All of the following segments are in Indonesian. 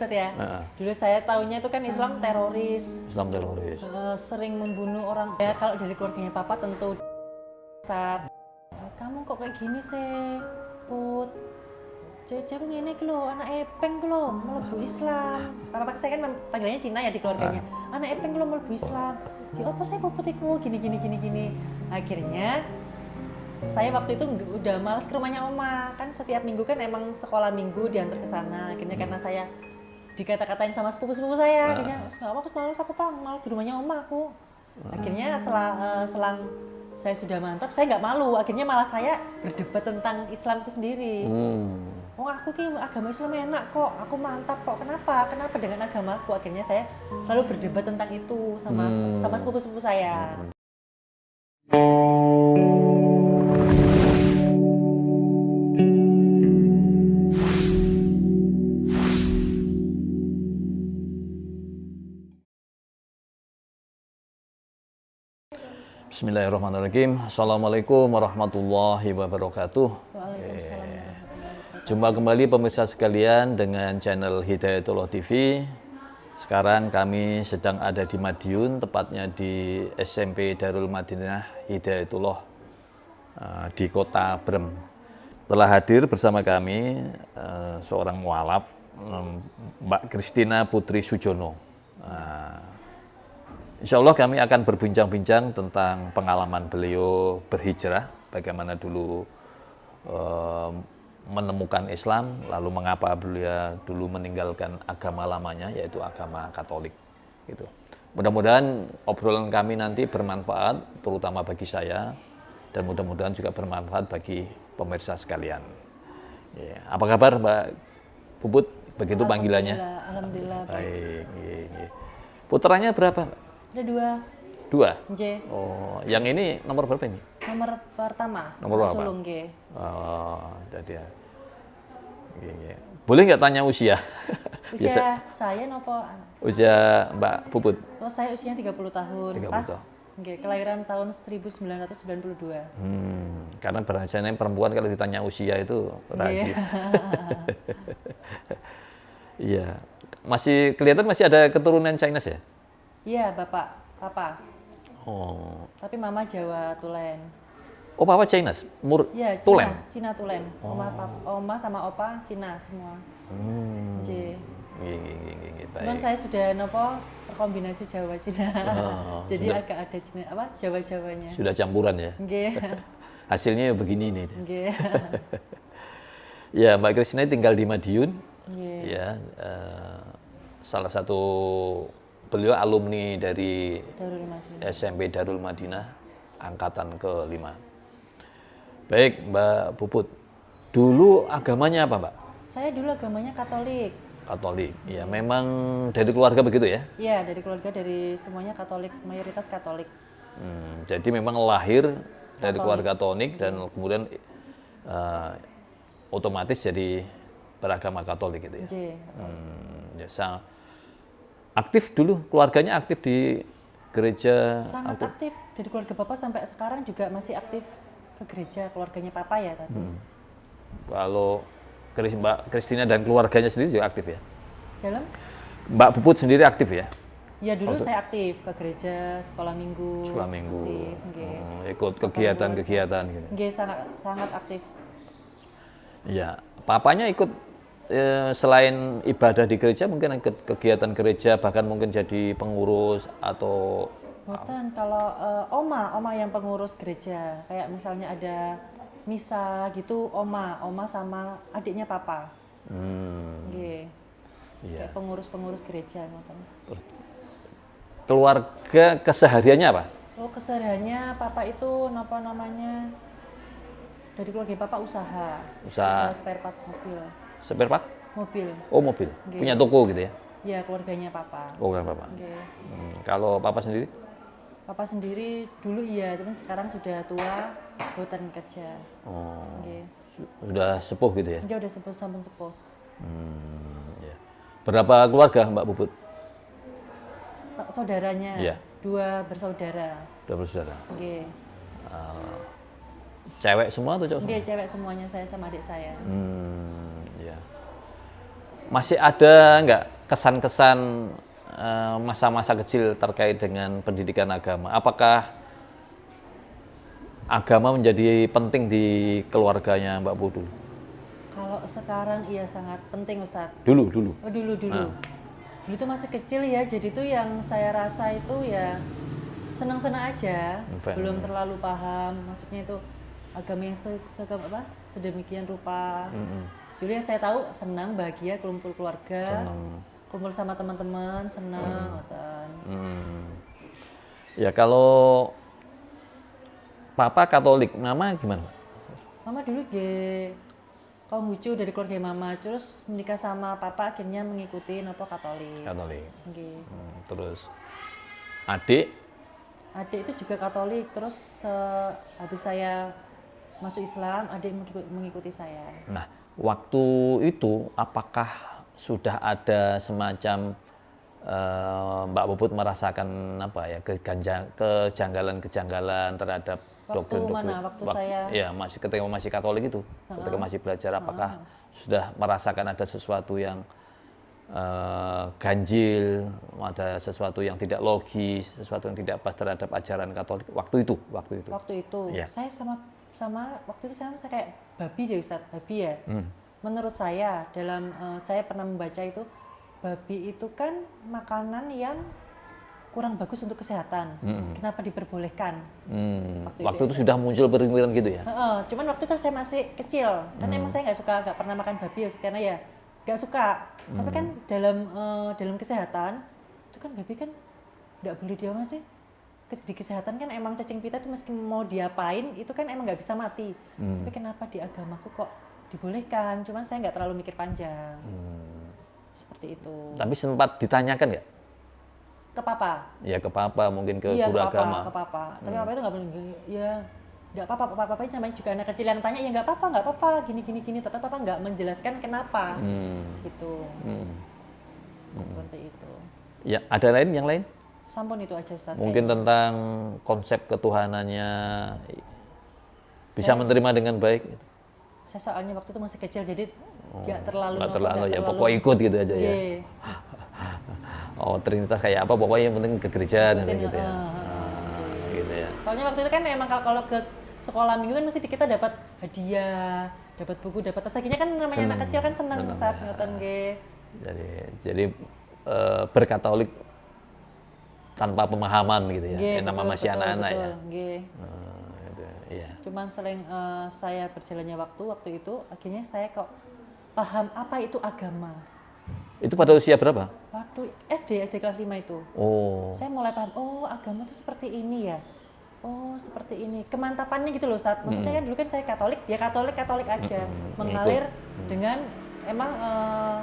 Ustaz ya. Heeh. Dulu saya tahunya itu kan Islam teroris, Islam teroris. eh, sering membunuh orang. Ya kalau dari keluarganya papa tentu Ustaz. Kamu kok kayak gini sih, Put? Aku ngene iki lho, anak epeng ku lho, mlebu Islam. Papa saya kan panggilannya Cina ya di keluarganya. Anak epeng ku lho mlebu Islam. Ya apa saya Puput iku gini gini gini gini. Akhirnya saya waktu itu udah malas ke rumahnya oma kan setiap minggu kan emang sekolah minggu diantar ke sana akhirnya karena saya dikata-katain sama sepupu-sepupu saya akhirnya nggak aku malas aku pang malas di rumahnya oma aku akhirnya selang, eh, selang saya sudah mantap saya nggak malu akhirnya malah saya berdebat tentang Islam itu sendiri Hmm. Oh aku ki agama Islam enak kok, aku mantap kok. Kenapa? Kenapa dengan agamaku? Akhirnya saya selalu berdebat tentang itu sama Hmm. sama sepupu-sepupu saya. Bismillahirrahmanirrahim. Assalamualaikum warahmatullahi wabarakatuh. Waalaikumsalam. Jumpa kembali pemirsa sekalian dengan channel Hidayatullah TV. Sekarang kami sedang ada di Madiun, tepatnya di SMP Darul Madinah Hidayatullah eh, di kota Brem. Setelah hadir bersama kami eh, seorang mualaf, Mbak Kristina Putri Sujono. Nah, Insya Allah kami akan berbincang-bincang tentang pengalaman beliau berhijrah, bagaimana dulu eh, menemukan Islam, lalu mengapa beliau dulu meninggalkan agama lamanya, yaitu agama Katolik. Gitu. Mudah-mudahan obrolan kami nanti bermanfaat, terutama bagi saya, dan mudah-mudahan juga bermanfaat bagi pemirsa sekalian. Ya. Apa kabar Mbak Puput? Begitu panggilannya? Alhamdulillah, Alhamdulillah. baik. Baik. iya, iya. Putranya berapa? Ada dua. Dua. J. Oh, yang ini nomor berapa ini? Nomor pertama. Nomor berapa? Sulung G. Oh, jadi ya. Iya, iya. Boleh nggak tanya usia? Biasa. Usia saya nopo? Usia Mbak Puput. Oh saya usianya 30 tahun. 30 Pas. tahun. Nggih, kelahiran tahun 1992. Hmm, karena biasanya perempuan kalau ditanya usia itu rahasia. Iya. Masih kelihatan masih ada keturunan Chinese ya? Iya, Bapak, Papa. Oh. Tapi Mama Jawa Tulen. Oh, Papa Chinese? Mur Iya, Cina, Tulen. Cina Tulen. Oma, pap- oma sama opa Cina semua. Hmm. J. Cuman saya sudah nopo terkombinasi Jawa Cina. Oh, Jadi sudah. agak ada Cina apa Jawa-Jawanya. Sudah campuran ya? Nggih. Hasilnya ya begini nih. Nggih. Ya, Mbak Kristina tinggal di Madiun. Nggih. Ya, eh, salah satu beliau alumni dari Darul Madinah. SMP Darul Madinah angkatan ke-5. Baik, Mbak Puput. Dulu agamanya apa, Mbak? Saya dulu agamanya Katolik. Katolik. Ya, memang dari keluarga begitu ya. Iya, dari keluarga dari semuanya Katolik, mayoritas Katolik. Hmm, jadi memang lahir dari keluarga Katolik dan kemudian eh, otomatis jadi beragama Katolik gitu ya. J. Hmm, ya, aktif dulu keluarganya aktif di gereja Sangat aktif dari keluarga Bapak sampai sekarang juga masih aktif ke gereja keluarganya Papa ya tapi. Hmm. kalau Kris- Mbak Kristina dan keluarganya sendiri juga aktif ya Dalam? Mbak Puput sendiri aktif ya Ya dulu saya aktif ke gereja sekolah minggu. sekolah minggu Aktif. Hmm, ikut kegiatan-kegiatan gitu Nggih, sangat sangat aktif. ya papanya ikut eh, selain ibadah di gereja mungkin kegiatan gereja bahkan mungkin jadi pengurus atau Bukan kalau eh, oma, oma yang pengurus gereja. Kayak misalnya ada misa gitu, oma, oma sama adiknya papa. hmm, Nggih. iya. Kayak pengurus-pengurus gereja ngoten. keluarga kesehariannya apa Oh, kesehariannya papa itu napa namanya? Dari keluarga papa usaha. Usaha. spare part mobil. Spare part Mobil. oh mobil Nggih. punya toko gitu ya Ya, keluarganya papa. oh kan bapak Nggih. Hmm, kalau papa sendiri Papa sendiri dulu iya, cuman sekarang sudah tua, buatan kerja. oh, su- sudah sepuh gitu ya Dia udah sepuh sampun sepuh. Hmm, ya. Berapa keluarga Mbak Puput? Ta- Saudaranya Iya. dua bersaudara. Dua bersaudara. Nggih. Eh, cewek semua atau cowok semua? Nggih, cewek semuanya saya sama adik saya. Hmm, ya. Masih ada nggak kesan-kesan eh, masa-masa kecil terkait dengan pendidikan agama? Apakah agama menjadi penting di keluarganya Mbak Bu dulu? Kalau sekarang iya sangat penting Ustadz. Dulu, dulu. Oh dulu dulu. Dulu tuh masih kecil ya, jadi tuh yang saya rasa itu ya senang-senang aja, belum terlalu paham. Maksudnya itu agama yang se, se- apa sedemikian rupa. Jadi yang saya tahu senang, bahagia, kumpul keluarga, kumpul sama teman-teman, senang, ngoten. Hmm. Ya kalau Papa Katolik, Mama gimana? Mama dulu ge kaum hucu dari keluarga mama, terus menikah sama papa akhirnya mengikuti nopo Katolik. Katolik. Hmm, terus adik, Adik itu juga Katolik, terus eh, habis saya masuk Islam, adik mengikuti, mengikuti saya. nah waktu itu apakah sudah ada semacam eh, Mbak Puput merasakan apa ya kejanggalan-kejanggalan terhadap Waktu doktrin mana? Waktu Wak- saya- ya masih ketika masih Katolik itu ketika masih belajar apakah sudah merasakan ada sesuatu yang eh, ganjil ada sesuatu yang tidak logis sesuatu yang tidak pas terhadap ajaran Katolik? Waktu itu waktu itu. Waktu itu. Iya. saya sama sama waktu itu saya, kayak babi deh Ustadz, babi ya. Hmm. Menurut saya dalam eh, saya pernah membaca itu babi itu kan makanan yang kurang bagus untuk kesehatan. Kenapa diperbolehkan? Hmm, Waktu waktu, itu itu sudah muncul pemikiran gitu ya Heeh, cuman waktu itu saya masih kecil kan Hmm. emang saya nggak suka nggak pernah makan babi ya karena ya nggak suka tapi kan Hmm. dalam eh, dalam kesehatan itu kan babi kan nggak boleh dia sih Ke- di kesehatan kan emang cacing pita itu meski mau diapain itu kan emang nggak bisa mati. Hmm. tapi kenapa di agamaku kok dibolehkan? Cuman saya nggak terlalu mikir panjang. Hmm. seperti itu. Tapi sempat ditanyakan nggak? Ke papa. Ya ke papa mungkin ke iya guru ke papa agama. ke papa. Tapi papa itu nggak boleh ya nggak apa-apa papa papa namanya juga anak kecil yang tanya ya nggak apa-apa nggak apa-apa gini gini gini. Tapi papa nggak menjelaskan kenapa. Hmm, gitu. Hmm. seperti itu. Ya ada lain yang lain sampun itu aja Ustaz. Mungkin tentang konsep ketuhanannya bisa menerima dengan baik gitu. saya soalnya waktu itu masih kecil jadi nggak terlalu nggak nopo, terlalu nggak ya terlalu- pokok ikut gitu aja ya. Iya. oh trinitas kayak apa pokoknya yang penting ke gereja dan gitu ya. Ah, gitu ya. Soalnya waktu itu kan emang kalau kalau ke sekolah minggu kan mesti kita dapat hadiah dapat buku dapat tas. Akhirnya kan namanya anak kecil kan senang Ustaz ngoten nggih jadi jadi eh, berkatolik tanpa pemahaman gitu ya yang nama masih anak-anak ya nggih. Hmm, gitu, iya Cuman selain eh, saya berjalannya waktu waktu itu akhirnya saya kok paham apa itu agama. itu pada usia berapa Waktu SD SD kelas 5 itu. oh Saya mulai paham, oh agama itu seperti ini ya. Oh, seperti ini. Kemantapannya gitu loh, Ustaz. Maksudnya kan dulu kan saya Katolik, ya Katolik Katolik aja. Mengalir dengan emang eh,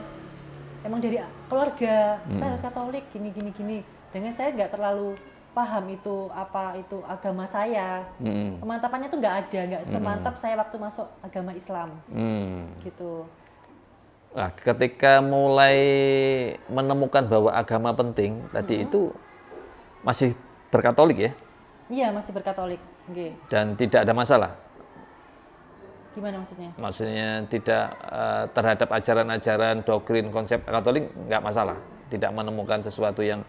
emang dari keluarga. Kita harus Katolik gini gini gini. Dengan saya nggak terlalu paham itu apa itu agama saya. Hmm. Kemantapannya tuh nggak ada, nggak semantap saya waktu masuk agama Islam Hmm. gitu. Nah, ketika mulai menemukan bahwa agama penting tadi itu masih berkatolik ya Iya masih berkatolik, Nggih. dan tidak ada masalah. Gimana maksudnya? Maksudnya tidak eh, terhadap ajaran-ajaran doktrin konsep katolik nggak masalah. Tidak menemukan sesuatu yang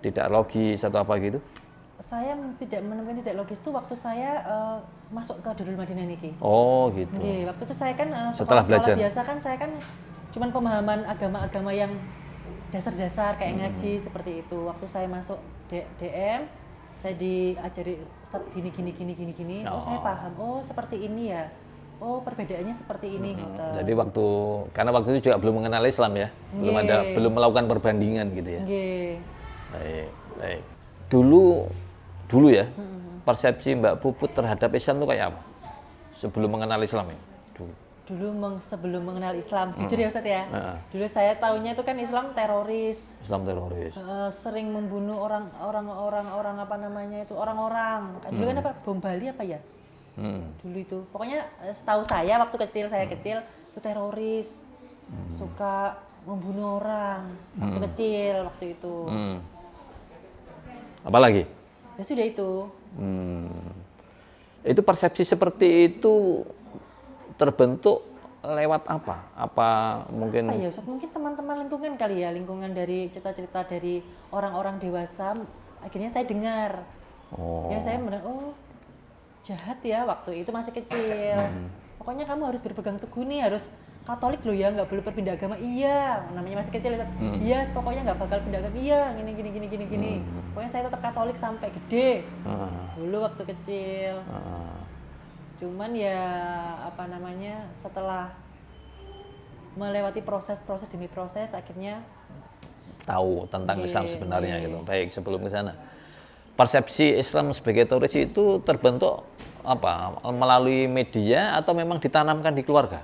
tidak logis atau apa gitu. Saya tidak menemukan tidak logis tuh waktu saya eh, masuk ke Darul Madinah niki. Oh gitu. Nggih, waktu itu saya kan eh, Setelah sekolah-sekolah belajar. biasa kan saya kan cuman pemahaman agama-agama yang dasar-dasar kayak Hmm. ngaji seperti itu. Waktu saya masuk D- DM, saya diajari Ustaz gini gini gini gini gini. Oh, saya paham. Oh, seperti ini ya. Oh, perbedaannya seperti ini gitu. Jadi waktu karena waktu itu juga belum mengenal Islam ya, belum ada belum melakukan perbandingan gitu ya. Nggih. Baik, baik. Dulu dulu ya, persepsi Mbak Puput terhadap Islam itu kayak apa? Sebelum mengenal Islam ya? Dulu. Dulu meng- sebelum mengenal Islam, jujur ya Ustaz ya. Heeh. Dulu saya tahunya itu kan Islam teroris, Islam teroris. Eh, sering membunuh orang orang orang orang apa namanya itu orang-orang dulu kan apa bom Bali apa ya Hmm. dulu itu pokoknya eh, setahu saya waktu kecil saya kecil itu teroris suka membunuh orang waktu kecil waktu itu Hmm. Apalagi? ya sudah itu Hmm. Itu persepsi seperti itu terbentuk lewat apa? Apa mungkin apa ya Ustaz mungkin teman-teman lingkungan kali ya lingkungan dari cerita-cerita dari orang-orang dewasa akhirnya saya dengar Oh. akhirnya saya mendengar oh jahat ya waktu itu masih kecil Hmm. pokoknya kamu harus berpegang teguh nih harus Katolik loh ya nggak boleh berpindah agama iya namanya masih kecil. Hmm. iya pokoknya nggak bakal pindah agama iya gini gini gini gini gini Hmm. pokoknya saya tetap Katolik sampai gede Ah, dulu waktu kecil ah. cuman ya apa namanya setelah melewati proses-proses demi proses akhirnya tahu tentang Islam sebenarnya gitu. Baik sebelum ke sana. Persepsi Islam sebagai teroris itu terbentuk apa? Melalui media atau memang ditanamkan di keluarga?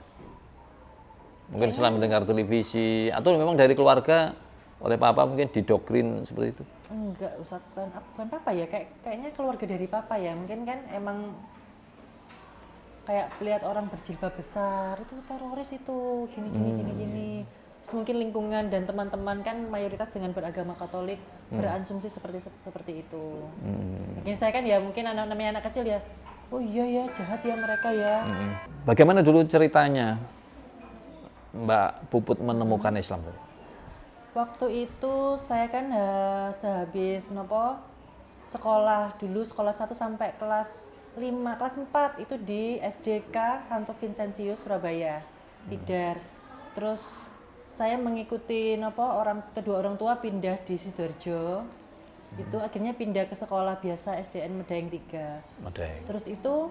Mungkin setelah mendengar televisi atau memang dari keluarga oleh papa mungkin didoktrin seperti itu. enggak Ustaz. Bukan, bukan papa ya. Kayak kayaknya keluarga dari papa ya. Mungkin kan emang kayak lihat orang berjilbab besar itu teroris itu. Gini gini gini gini. Terus mungkin lingkungan dan teman-teman kan mayoritas dengan beragama Katolik beransumsi seperti seperti itu. Hmm. mungkin saya kan ya mungkin anak namanya anak kecil ya oh iya ya jahat ya mereka ya. Mm-mm. Bagaimana dulu ceritanya Mbak Puput menemukan Islam? Waktu itu saya kan eh, sehabis nopo sekolah dulu sekolah 1 sampai kelas 5, kelas 4 itu di SDK Santo Vincentius Surabaya. Tidar. Terus saya mengikuti nopo orang kedua orang tua pindah di Sidoarjo. Itu akhirnya pindah ke sekolah biasa SDN Medaeng 3. Medeng. Terus itu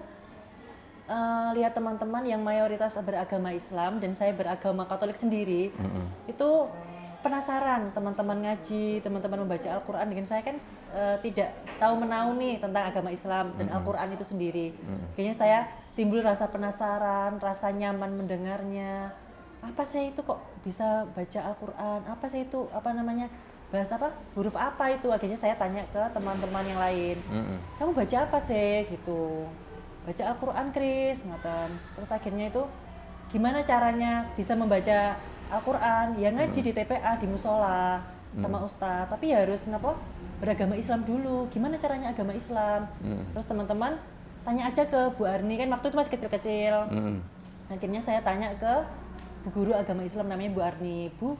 eh, lihat teman-teman yang mayoritas beragama Islam dan saya beragama Katolik sendiri, itu penasaran teman-teman ngaji, teman-teman membaca Al-Quran dengan saya kan eh, tidak tahu menahu nih tentang agama Islam dan Al-Quran itu sendiri. Kayaknya saya timbul rasa penasaran, rasa nyaman mendengarnya. Apa sih itu kok bisa baca Al-Quran? Apa sih itu apa namanya? Bahasa apa? Huruf apa itu? Akhirnya saya tanya ke teman-teman yang lain Mm-mm. kamu baca apa sih gitu baca Al-Quran Kris ngoten. Terus akhirnya itu gimana caranya bisa membaca Al-Quran? Ya ngaji di TPA di musola sama ustadz. Tapi ya harus kenapa beragama Islam dulu. Gimana caranya agama Islam? Terus teman-teman tanya aja ke Bu Arni. Kan waktu itu masih kecil-kecil. Mm-mm. akhirnya saya tanya ke bu guru agama Islam namanya Bu Arni. Bu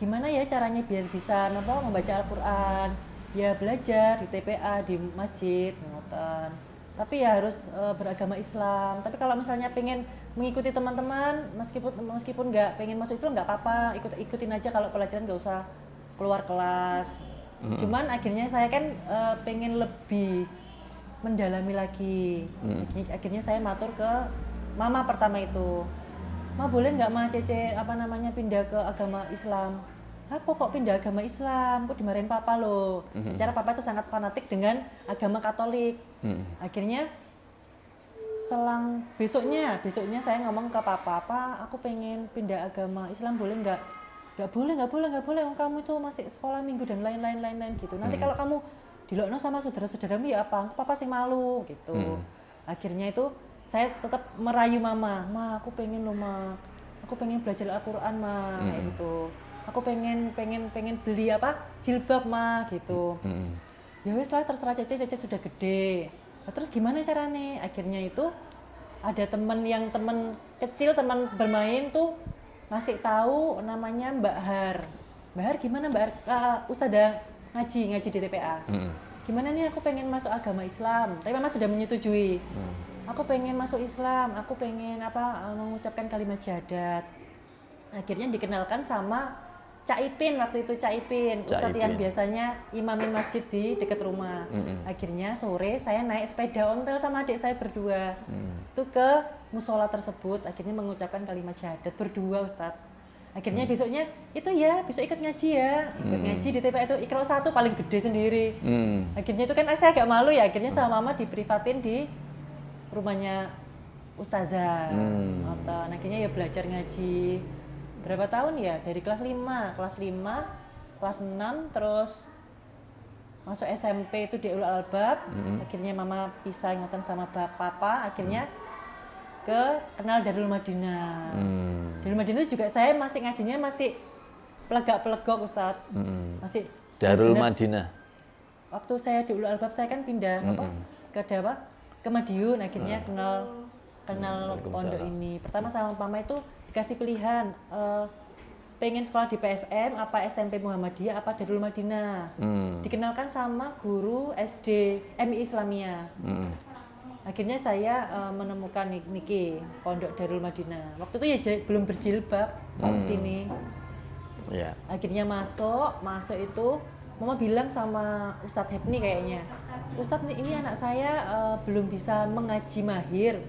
gimana ya caranya biar bisa nopo membaca Al-Quran? Ya belajar di TPA di masjid ngoten tapi ya harus eh, beragama Islam. Tapi kalau misalnya pengen mengikuti teman-teman meskipun meskipun nggak pengen masuk Islam nggak apa-apa. Ikut ikutin aja. Kalau pelajaran nggak usah keluar kelas. Cuman akhirnya saya kan eh, pengen lebih mendalami lagi. Akhirnya- akhirnya saya matur ke mama pertama itu. Ma boleh nggak ma cece apa namanya pindah ke agama Islam apa kok pindah agama Islam kok dimarahin papa loh secara papa itu sangat fanatik dengan agama Katolik. Mm. akhirnya selang besoknya besoknya saya ngomong ke papa apa aku pengen pindah agama Islam boleh nggak? Nggak boleh nggak boleh nggak boleh. Kamu itu masih sekolah minggu dan lain-lain lain-lain gitu. Nanti kalau kamu dilokno sama saudara-saudaramu ya apa? Papa sih malu gitu. Akhirnya itu saya tetap merayu mama ma aku pengen lo ma. Aku pengen belajar Al-Quran ma kayak gitu aku pengen pengen pengen beli apa jilbab ma gitu Mm-mm. ya wes lah terserah Cece, Cece sudah gede. Nah, terus gimana caranya? Akhirnya itu ada temen yang temen kecil, teman bermain tuh ngasih tahu namanya Mbak Har. Mbak Har gimana Mbak Har? Ah, Ustazah ngaji, ngaji di TPA. Mm-mm. Gimana nih aku pengen masuk agama Islam, tapi Mama sudah menyetujui. Aku pengen masuk Islam, aku pengen apa eh, mengucapkan kalimat syahadat. Akhirnya dikenalkan sama Cak Ipin waktu itu Cak Ipin, Cak Ustadz yang biasanya imamin masjid di dekat rumah. Akhirnya sore saya naik sepeda ontel sama adik saya berdua. Itu ke musola tersebut, akhirnya mengucapkan kalimat syahadat berdua Ustadz. Akhirnya besoknya itu ya, besok ikut ngaji ya, ikut ngaji di TPA itu ikro satu paling gede sendiri. Mm. Akhirnya itu kan saya agak malu ya, akhirnya sama mama diprivatin di rumahnya ustazah. Hmm. Ngoten. Akhirnya ya belajar ngaji. Berapa tahun ya? Dari kelas 5, kelas 5, kelas 6 terus masuk SMP itu di Ulul Albab. Akhirnya mama pisah ngoten sama bap- papa, akhirnya ke kenal Darul Madinah. Mm. Darul Madinah itu juga saya masih ngajinya masih pelegak-pelegok Ustadz. Mm. Masih Darul Madinah. waktu saya di Ulul Albab saya kan pindah apa ke apa ke Madiun akhirnya kenal kenal pondok ini pertama sama mama itu dikasih pilihan eh, pengen sekolah di PSM apa SMP Muhammadiyah apa Darul Madinah Hmm. dikenalkan sama guru SD MI Islamia Hmm. akhirnya saya eh, menemukan Nik- Niki Pondok Darul Madinah waktu itu ya belum berjilbab Hmm. ke sini Ya. akhirnya masuk masuk itu mama bilang sama Ustadz Hepni kayaknya Ustadz ini anak saya eh, belum bisa mengaji mahir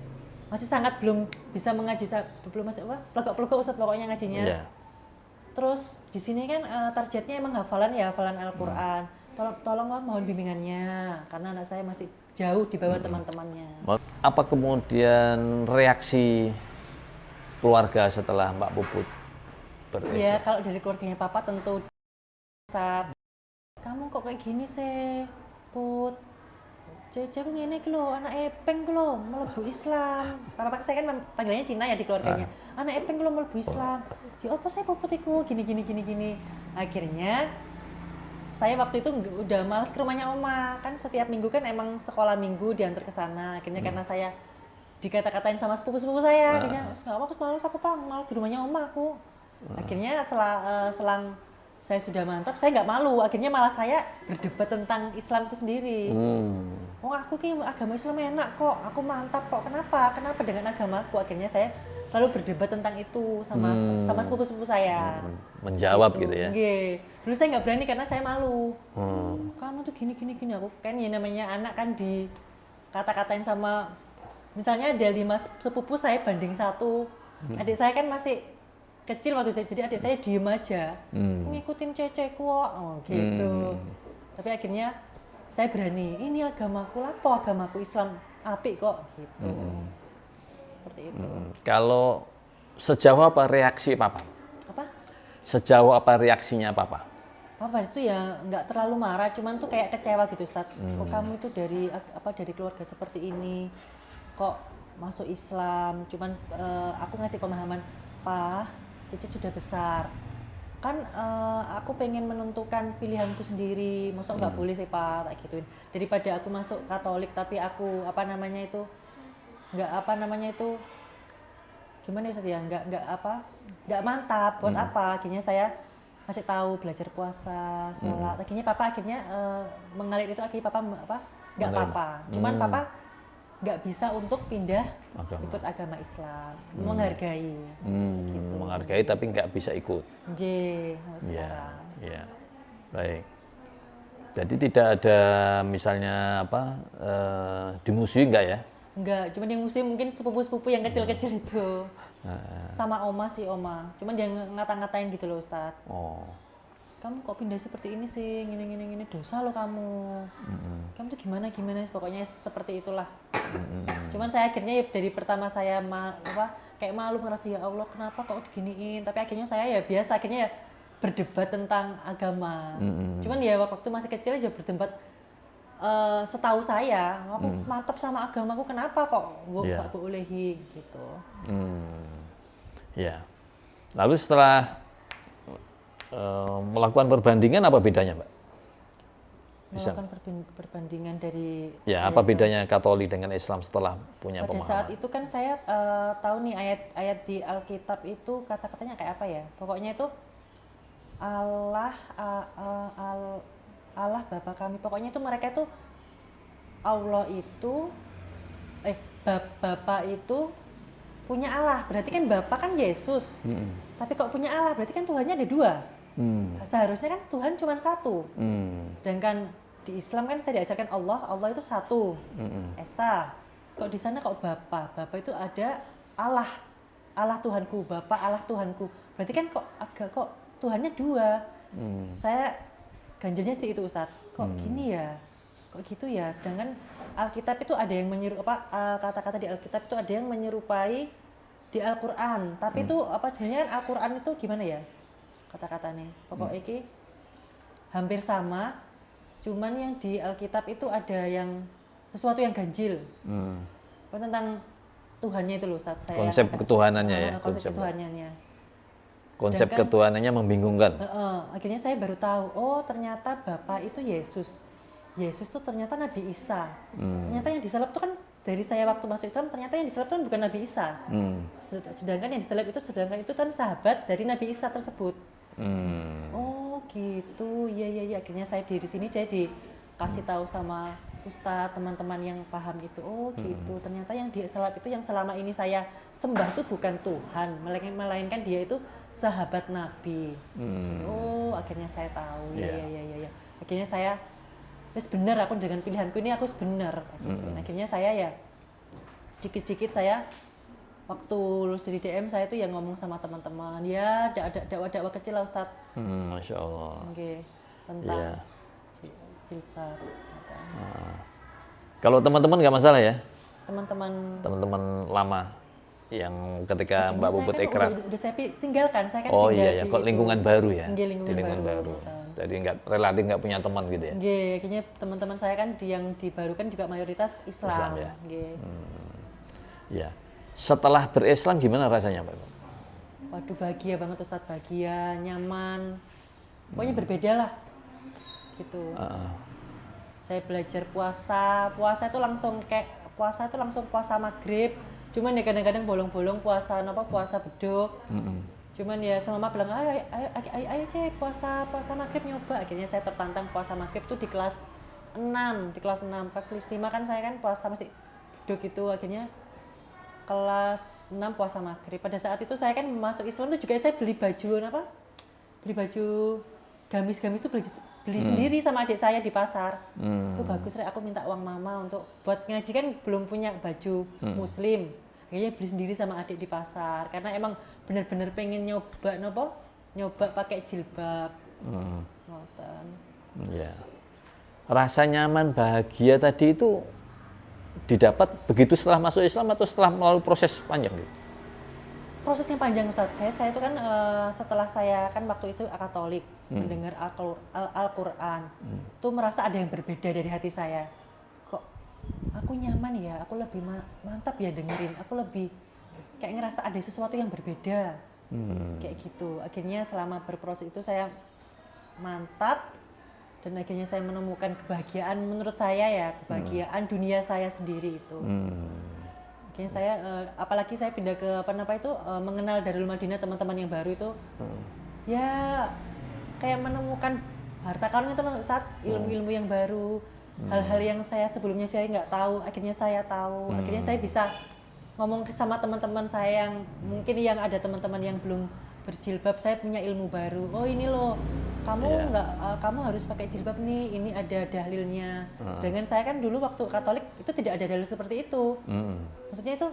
masih sangat belum bisa mengaji belum masih apa pelagok-pelagok Ustadz pokoknya ngajinya Ya. terus di sini kan eh, targetnya emang hafalan ya hafalan Al-Quran tolong tolong Wak, mohon bimbingannya karena anak saya masih jauh di bawah teman-temannya Apa kemudian reaksi keluarga setelah Mbak Puput berislam? Ya kalau dari keluarganya papa tentu kamu kok kayak gini sih, Put? Jeje aku ngene iki lho, anak epeng ku lho, mlebu Islam. Pak saya kan panggilannya Cina ya di keluarganya. Anak epeng ku lho mlebu Islam. Ya apa sih Puput iku? Gini gini gini gini. Akhirnya saya waktu itu udah malas ke rumahnya oma. Kan setiap minggu kan emang sekolah minggu diantar ke sana. Akhirnya karena saya dikata-katain sama sepupu-sepupu saya. Akhirnya nggak apa aku malas aku pang malas di rumahnya oma aku. Akhirnya setelah eh, selang saya sudah mantap saya nggak malu akhirnya malah saya berdebat tentang Islam itu sendiri Hmm. oh aku ki agama Islam enak kok aku mantap kok kenapa kenapa dengan agamaku akhirnya saya selalu berdebat tentang itu sama Hmm. sama sepupu-sepupu saya Menjawab gitu ya. Nggih. Dulu saya nggak berani karena saya malu. Hmm. Kamu tuh gini gini gini aku kan ya namanya anak kan di kata-katain sama misalnya ada lima sep- sepupu saya banding satu. Hmm. Adik saya kan masih kecil waktu saya jadi adik saya diem aja. Hmm. Ngikutin cece kok oh, gitu. Tapi akhirnya saya berani. Ini agamaku lapo agamaku Islam apik kok gitu. Seperti itu. Hmm. Kalau sejauh apa reaksi Papa? Apa? Sejauh apa reaksinya Papa? Papa itu ya nggak terlalu marah, cuman tuh kayak kecewa gitu, Ustadz. Kok kamu itu dari apa dari keluarga seperti ini, kok masuk Islam? Cuman eh, aku ngasih pemahaman, Pak, Cici sudah besar. Kan eh, aku pengen menentukan pilihanku sendiri, masa nggak boleh sih Pak, tak gituin. Daripada aku masuk Katolik tapi aku apa namanya itu nggak apa namanya itu gimana ya ya? Nggak nggak apa nggak mantap buat apa? Akhirnya saya kasih tahu belajar puasa sholat. Akhirnya papa akhirnya eh, mengalir itu akhirnya papa apa nggak Menerima. apa cuman papa nggak bisa untuk pindah Agama. ikut agama Islam menghargai Hmm, Gitu. Menghargai tapi nggak bisa ikut. J sekarang iya. Baik. Jadi tidak ada misalnya apa eh, dimusuhi nggak ya? Enggak, cuman yang muslim mungkin sepupu-sepupu yang kecil-kecil itu Nah, sama oma sih oma cuman dia ng- ngata-ngatain gitu loh Ustadz oh, kamu kok pindah seperti ini sih? Gini gini gini. Dosa lo kamu. Kamu tuh gimana gimana? Pokoknya seperti itulah. Cuman saya akhirnya ya dari pertama saya ma apa kayak malu ngerasa ya Allah kenapa kok diginiin? Tapi akhirnya saya ya biasa akhirnya ya berdebat tentang agama. Cuman ya waktu masih kecil aja berdebat eh, setahu saya aku mantap sama agamaku kenapa kok bu- Iya. nggak bolehi gitu. Hmm, ya. Lalu setelah eh, melakukan perbandingan apa bedanya, Mbak? Bisa. melakukan perbandingan dari Ya, apa bedanya Katolik dengan Islam setelah punya Pada pemahaman? saat itu kan saya eh, tahu nih ayat-ayat di Alkitab itu kata-katanya kayak apa ya? Pokoknya itu Allah a- a- al- Allah Bapa kami. Pokoknya itu mereka itu Allah itu eh bap- Bapa itu punya Allah. Berarti kan Bapa kan Yesus. Hmm, Tapi kok punya Allah? Berarti kan Tuhannya ada dua. Hmm, Seharusnya kan Tuhan cuma satu. hmm, Sedangkan di Islam kan saya diajarkan Allah, Allah itu satu. hmm, Esa. Kok di sana kok Bapa? Bapa itu ada Allah. Allah Tuhanku, Bapa Allah Tuhanku. Berarti kan kok agak kok Tuhannya dua. hmm. Saya ganjilnya sih itu Ustadz. Kok gini ya? Kok gitu ya? Sedangkan Alkitab itu ada yang menyeru apa eh, kata-kata di Alkitab itu ada yang menyerupai di Al-Qur'an. Tapi itu apa sebenarnya Al-Qur'an itu gimana ya? Kata-katanya. Pokok iki hampir sama. Cuman yang di Alkitab itu ada yang sesuatu yang ganjil. hmm. Apa tentang Tuhannya itu loh Ustadz. Saya Konsep agak- ketuhanannya ya, Ah, konsep konsep. ketuhanannya. Konsep Sedangkan- ketuhanannya membingungkan. Heeh, akhirnya saya baru tahu, oh ternyata Bapak itu Yesus. Yesus tuh ternyata Nabi Isa. Hmm. Ternyata yang disalib tuh kan dari saya waktu masuk Islam ternyata yang diseleb itu kan bukan Nabi Isa. Hmm. Sed- Sedangkan yang diseleb itu sedangkan itu kan sahabat dari Nabi Isa tersebut. Hmm. Oh gitu, iya iya iya. Akhirnya saya di sini saya dikasih tahu sama Ustadz teman-teman yang paham itu. Oh gitu. Ternyata yang diseleb itu yang selama ini saya sembah itu bukan Tuhan, melainkan melainkan dia itu sahabat Nabi. Hmm. Oh akhirnya saya tahu. Iya. iya iya iya. Ya. Akhirnya saya wis bener aku dengan pilihanku ini aku wis bener. Gitu. Akhirnya saya ya sedikit-sedikit saya waktu lulus dari DM saya tuh yang ngomong sama teman-teman ya dakwah-dakwah kecil lah Ustadz Hmm, Masya Allah. Oke, tentang Iya. ji- jilbab. Kalau teman-teman nggak masalah ya, Teman-teman teman-teman lama yang ketika Cuma Mbak Puput kan ikrar. Udah, udah saya tinggalkan, saya kan Oh iya ya, kok itu. lingkungan baru ya? Nggih, lingkungan, Di lingkungan baru. baru. Jadi nggak relatif nggak punya teman gitu ya? Nggih, akhirnya teman-teman saya kan di yang di baru kan juga mayoritas Islam. Islam, ya? Nggih. Ya. Setelah berislam gimana rasanya Pak? Waduh bahagia banget Ustadz, bahagia, nyaman. Pokoknya berbeda lah. Gitu. Heeh. saya belajar puasa puasa itu langsung kayak puasa itu langsung puasa maghrib cuman ya kadang-kadang bolong-bolong puasa apa puasa beduk Mm-mm. cuman ya sama mama bilang ayo ayo ayo, ayo, ayo cek puasa puasa maghrib nyoba akhirnya saya tertantang puasa maghrib tuh di kelas 6 di kelas 6 kelas 5 kan saya kan puasa masih beduk itu akhirnya kelas 6 puasa maghrib. Pada saat itu saya kan masuk Islam tuh juga saya beli baju apa? Beli baju gamis-gamis tuh beli, beli sendiri sama adik saya di pasar. Hmm. oh bagus Rek, aku minta uang mama untuk buat ngaji kan belum punya baju muslim. Akhirnya beli sendiri sama adik di pasar. Karena emang bener-bener pengen nyoba nopo? Nyoba pakai jilbab. Hmm. Ngoten. Ya. Rasa nyaman bahagia tadi itu didapat begitu setelah masuk Islam atau setelah melalui proses panjang gitu? prosesnya panjang Ustaz. Saya saya itu kan eh, setelah saya kan waktu itu Katolik mendengar Al- Al- Al-Qur'an. Tuh merasa ada yang berbeda dari hati saya. Kok aku nyaman ya, aku lebih ma- mantap ya dengerin. Aku lebih kayak ngerasa ada sesuatu yang berbeda. Kayak gitu. Akhirnya selama berproses itu saya mantap dan akhirnya saya menemukan kebahagiaan menurut saya ya, kebahagiaan dunia saya sendiri itu. Hmm. Akhirnya saya eh, apalagi saya pindah ke apa apa itu eh, mengenal Darul Madinah teman-teman yang baru itu ya kayak menemukan harta karun itu Ustaz, ilmu-ilmu yang baru, hal-hal yang saya sebelumnya saya nggak tahu, akhirnya saya tahu, akhirnya saya bisa ngomong sama teman-teman saya yang mungkin yang ada teman-teman yang belum berjilbab, saya punya ilmu baru. Oh ini loh, kamu Iya. nggak, eh, kamu harus pakai jilbab nih, ini ada dalilnya. Sedangkan saya kan dulu waktu Katolik itu tidak ada dalil seperti itu Hmm. maksudnya itu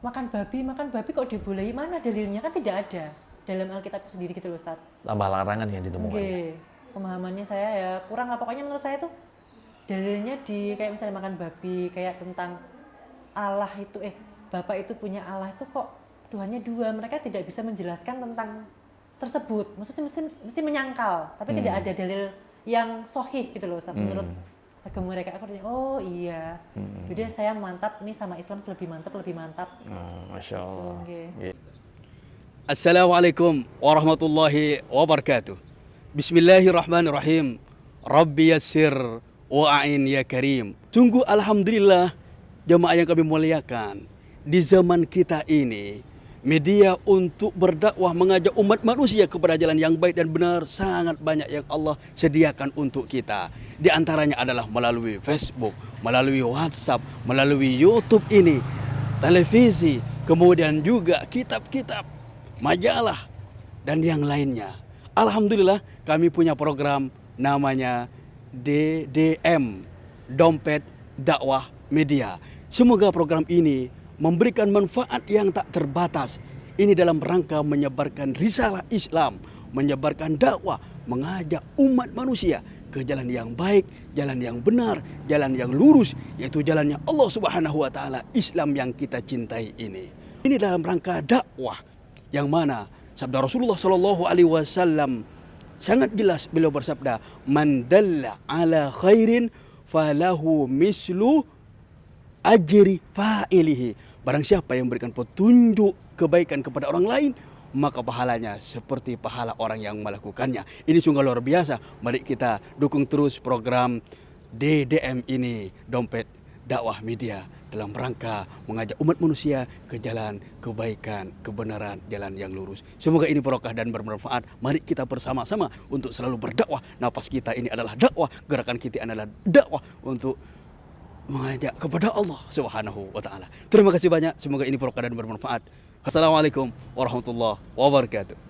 makan babi makan babi kok dibolehi mana dalilnya kan tidak ada dalam Alkitab itu sendiri gitu loh Ustaz. Tambah larangan yang ditemukan. Oke, pemahamannya saya ya kurang lah pokoknya menurut saya tuh dalilnya di kayak misalnya makan babi kayak tentang Allah itu eh Bapak itu punya Allah itu kok Tuhannya dua mereka tidak bisa menjelaskan tentang tersebut maksudnya mesti, mesti menyangkal tapi tidak ada dalil yang sohih gitu loh Ustaz menurut agama mereka aku tanya, oh iya jadi saya mantap nih sama Islam lebih mantap lebih mantap Hmm, Masya Allah. Oke. Iya. Assalamualaikum warahmatullahi wabarakatuh. Bismillahirrahmanirrahim. Rabbi yassir wa'in ya karim. Sungguh alhamdulillah jemaah yang kami muliakan. Di zaman kita ini media untuk berdakwah mengajak umat manusia kepada jalan yang baik dan benar sangat banyak yang Allah sediakan untuk kita. Di antaranya adalah melalui Facebook, melalui WhatsApp, melalui YouTube ini, televisi, kemudian juga kitab-kitab, majalah, dan yang lainnya. Alhamdulillah kami punya program namanya DDM, Dompet Dakwah Media. Semoga program ini memberikan manfaat yang tak terbatas. Ini dalam rangka menyebarkan risalah Islam, menyebarkan dakwah, mengajak umat manusia ke jalan yang baik, jalan yang benar, jalan yang lurus, yaitu jalannya Allah Subhanahu wa taala, Islam yang kita cintai ini. Ini dalam rangka dakwah yang mana sabda Rasulullah Shallallahu alaihi wasallam sangat jelas beliau bersabda, "Man ala khairin falahu mislu ajri fa'ilihi." Barang siapa yang memberikan petunjuk kebaikan kepada orang lain, maka pahalanya seperti pahala orang yang melakukannya. Ini sungguh luar biasa. Mari kita dukung terus program DDM ini, dompet dakwah media dalam rangka mengajak umat manusia ke jalan kebaikan, kebenaran, jalan yang lurus. Semoga ini barokah dan bermanfaat. Mari kita bersama-sama untuk selalu berdakwah. Nafas kita ini adalah dakwah, gerakan kita adalah dakwah untuk mengajak kepada Allah Subhanahu wa taala. Terima kasih banyak. Semoga ini barokah dan bermanfaat. Assalamualaikum warahmatullahi wabarakatuh.